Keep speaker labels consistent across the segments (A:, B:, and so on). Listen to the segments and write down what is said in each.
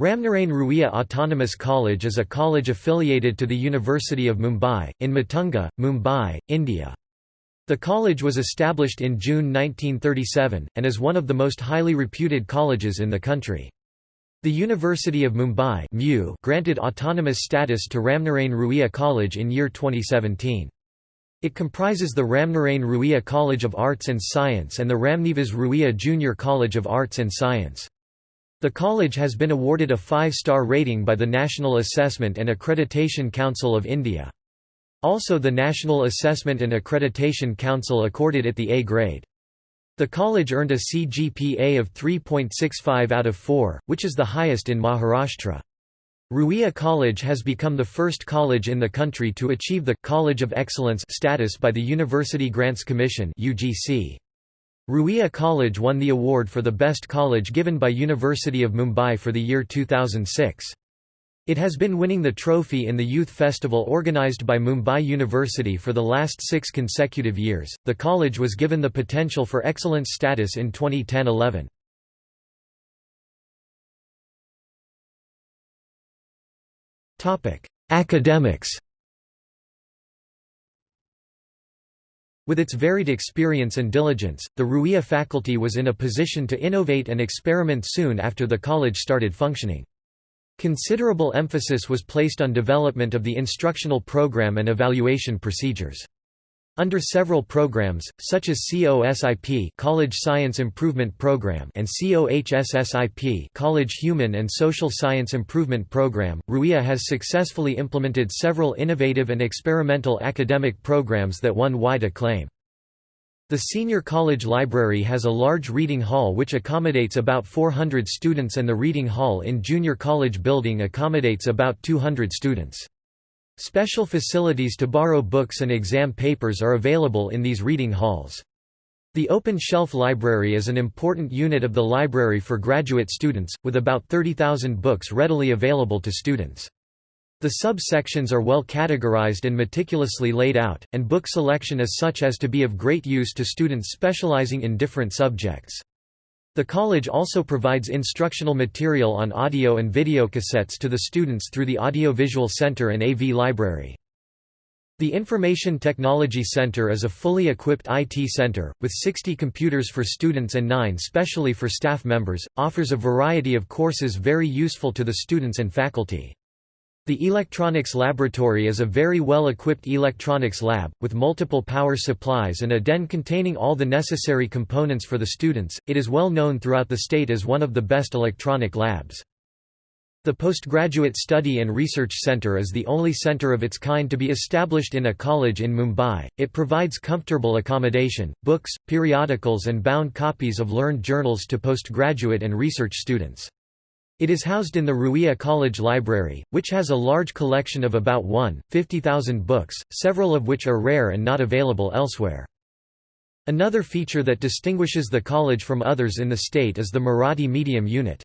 A: Ramnarain Ruia Autonomous College is a college affiliated to the University of Mumbai, in Matunga, Mumbai, India. The college was established in June 1937, and is one of the most highly reputed colleges in the country. The University of Mumbai granted autonomous status to Ramnarain Ruia College in year 2017. It comprises the Ramnarain Ruia College of Arts and Science and the Ramnivas Ruia Junior College of Arts and Science. The college has been awarded a five-star rating by the National Assessment and Accreditation Council of India. Also the National Assessment and Accreditation Council accorded it the A grade. The college earned a CGPA of 3.65 out of 4, which is the highest in Maharashtra. Ruia College has become the first college in the country to achieve the College of Excellence status by the University Grants Commission (UGC). Ruia College won the award for the best college given by University of Mumbai for the year 2006. It has been winning the trophy in the Youth Festival organized by Mumbai University for the last six consecutive years. The college was given the potential for excellence status in 2010 11. Academics With its varied experience and diligence, the Ruia faculty was in a position to innovate and experiment soon after the college started functioning. Considerable emphasis was placed on development of the instructional program and evaluation procedures. Under several programs, such as COSIP College Science Improvement Program and COHSSIP College Human and Social Science Improvement Program, RUIA has successfully implemented several innovative and experimental academic programs that won wide acclaim. The Senior College Library has a large reading hall which accommodates about 400 students and the Reading Hall in Junior College Building accommodates about 200 students. Special facilities to borrow books and exam papers are available in these reading halls. The Open Shelf Library is an important unit of the library for graduate students, with about 30,000 books readily available to students. The subsections are well categorized and meticulously laid out, and book selection is such as to be of great use to students specializing in different subjects. The college also provides instructional material on audio and video cassettes to the students through the Audiovisual Center and AV Library. The Information Technology Center is a fully equipped IT center, with 60 computers for students and 9 specially for staff members, offers a variety of courses very useful to the students and faculty. The Electronics Laboratory is a very well-equipped electronics lab, with multiple power supplies and a den containing all the necessary components for the students. It is well known throughout the state as one of the best electronic labs. The Postgraduate Study and Research Center is the only center of its kind to be established in a college in Mumbai. It provides comfortable accommodation, books, periodicals, and bound copies of learned journals to postgraduate and research students. It is housed in the Ruia College Library, which has a large collection of about 1,50,000 books, several of which are rare and not available elsewhere. Another feature that distinguishes the college from others in the state is the Marathi medium unit.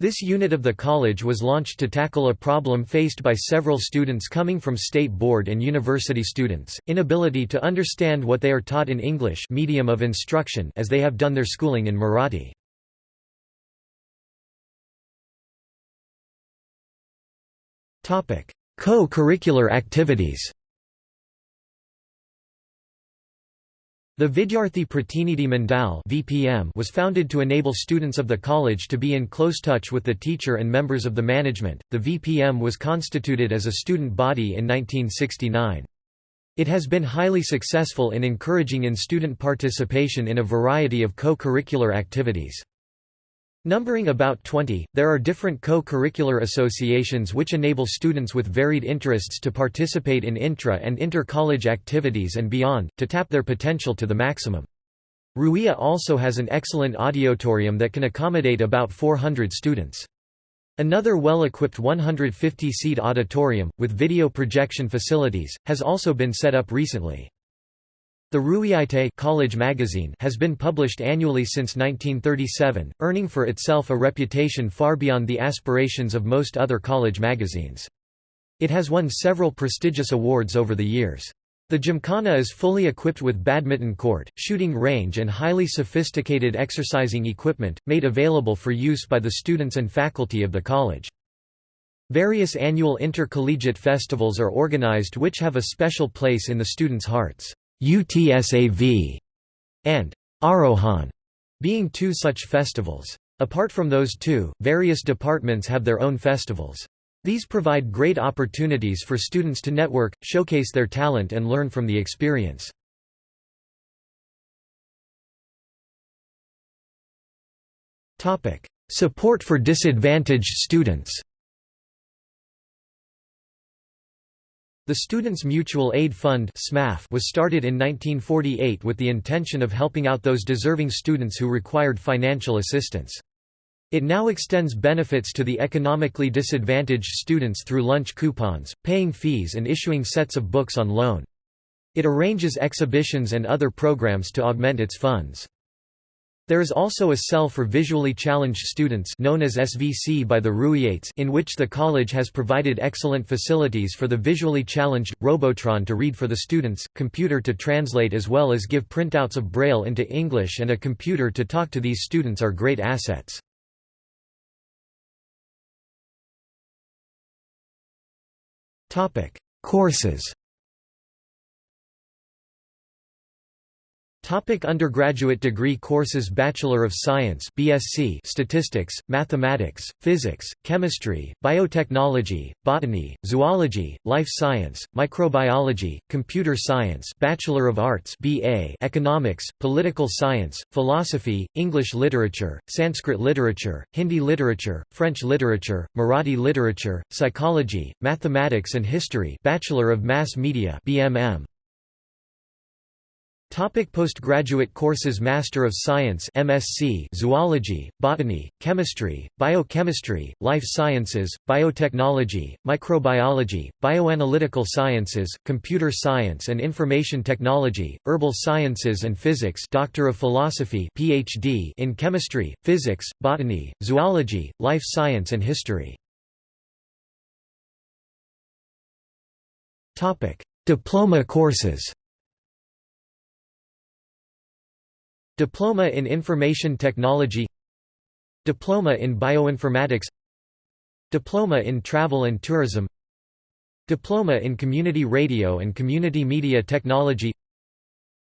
A: This unit of the college was launched to tackle a problem faced by several students coming from state board and university students, inability to understand what they are taught in English medium of instruction as they have done their schooling in Marathi. Co-curricular activities The Vidyarthi Pratinidhi Mandal (VPM) was founded to enable students of the college to be in close touch with the teacher and members of the management. The VPM was constituted as a student body in 1969. It has been highly successful in encouraging in-student participation in a variety of co-curricular activities. Numbering about 20, there are different co-curricular associations which enable students with varied interests to participate in intra- and inter-college activities and beyond, to tap their potential to the maximum. Ruia also has an excellent auditorium that can accommodate about 400 students. Another well-equipped 150-seat auditorium, with video projection facilities, has also been set up recently. The Ruiite college magazine has been published annually since 1937, earning for itself a reputation far beyond the aspirations of most other college magazines. It has won several prestigious awards over the years. The Gymkhana is fully equipped with badminton court, shooting range and highly sophisticated exercising equipment, made available for use by the students and faculty of the college. Various annual intercollegiate festivals are organized which have a special place in the students' hearts. UTSAV and Arohan being two such festivals. Apart from those two, various departments have their own festivals. These provide great opportunities for students to network, showcase their talent and learn from the experience. Support for disadvantaged students The Students' Mutual Aid Fund was started in 1948 with the intention of helping out those deserving students who required financial assistance. It now extends benefits to the economically disadvantaged students through lunch coupons, paying fees and issuing sets of books on loan. It arranges exhibitions and other programs to augment its funds. There is also a cell for visually challenged students known as SVC by the Ruwiates in which the college has provided excellent facilities for the visually challenged, Robotron to read for the students, computer to translate as well as give printouts of Braille into English and a computer to talk to these students are great assets. Courses Topic undergraduate degree courses Bachelor of Science BSc Statistics, Mathematics, Physics, Chemistry, Biotechnology, Botany, Zoology, Life Science, Microbiology, Computer Science Bachelor of Arts BA Economics, Political Science, Philosophy, English Literature, Sanskrit Literature, Hindi Literature, French Literature, Marathi Literature, Psychology, Mathematics and History Bachelor of Mass Media BMM Topic postgraduate courses Master of Science MSc Zoology, Botany, Chemistry, Biochemistry, Life Sciences, Biotechnology, Microbiology, Bioanalytical Sciences, Computer Science and Information Technology, Herbal Sciences and Physics Doctor of Philosophy PhD in Chemistry, Physics, Botany, Zoology, Life Science and History. Diploma courses Diploma in Information Technology Diploma in Bioinformatics Diploma in Travel and Tourism Diploma in Community Radio and Community Media Technology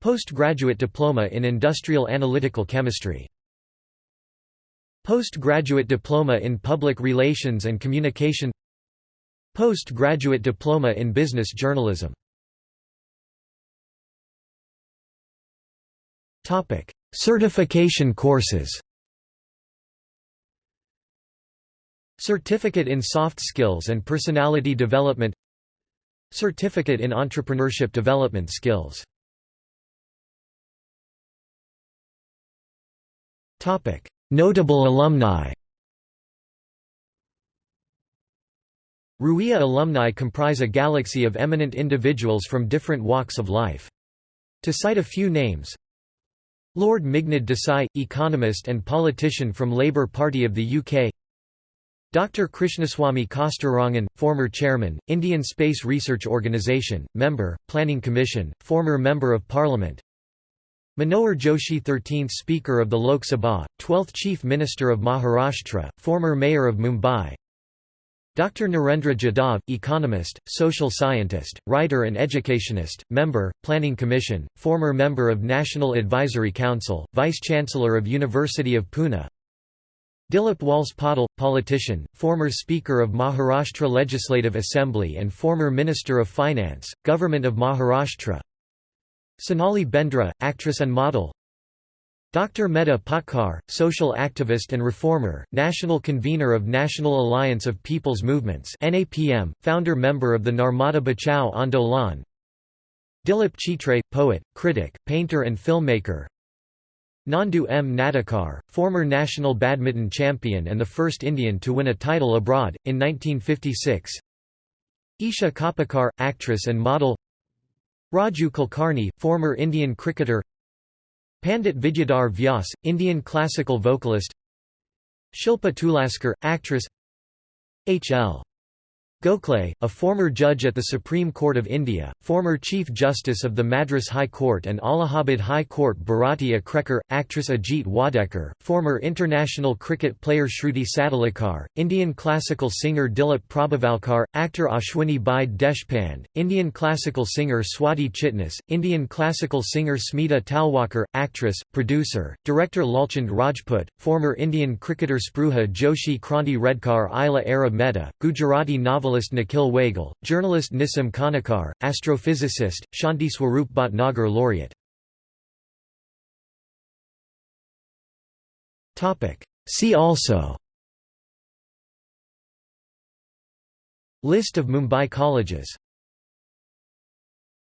A: Postgraduate Diploma in Industrial Analytical Chemistry. Postgraduate Diploma in Public Relations and Communication. Postgraduate Diploma in Business Journalism Certification courses Certificate in Soft Skills and Personality Development Certificate in Entrepreneurship Development Skills Notable alumni Ruia alumni comprise a galaxy of eminent individuals from different walks of life. To cite a few names Lord Meghnad Desai, economist and politician from Labour Party of the UK Dr. Krishnaswamy Kasturirangan, former chairman, Indian Space Research Organisation, member, Planning Commission, former Member of Parliament Manohar Joshi 13th Speaker of the Lok Sabha, 12th Chief Minister of Maharashtra, former Mayor of Mumbai Dr. Narendra Jadhav, economist, social scientist, writer and educationist, member, Planning Commission, former member of National Advisory Council, Vice-Chancellor of University of Pune Dilip Walse Patil, politician, former Speaker of Maharashtra Legislative Assembly and former Minister of Finance, Government of Maharashtra Sonali Bendre, actress and model Dr. Medha Patkar, social activist and reformer, national convener of National Alliance of People's Movements NAPM, founder member of the Narmada Bachao Andolan Dilip Chitre, poet, critic, painter and filmmaker Nandu M. Natekar, former national badminton champion and the first Indian to win a title abroad, in 1956 Isha Koppikar, actress and model Raju Kulkarni, former Indian cricketer Pandit Vidyadhar Vyas, Indian classical vocalist Shilpa Tulaskar, actress H.L. Gokhale, a former judge at the Supreme Court of India, former Chief Justice of the Madras High Court and Allahabad High Court Bharati Achrekar, actress Ajit Wadekar, former international cricket player Shruti Sadolikar, Indian classical singer Dilip Prabhavalkar, actor Ashwini Bai Deshpande, Indian classical singer Swati Chitnis, Indian classical singer Smita Talwalkar, actress, producer, director Lalchand Rajput, former Indian cricketer Spruha Joshi Kranti Redkar Ila Ara Mehta, Gujarati novelist novelist Nikhil Wagle, journalist Nissim Kanekar, astrophysicist, Shanti Swarup Bhatnagar laureate. See also. List of Mumbai colleges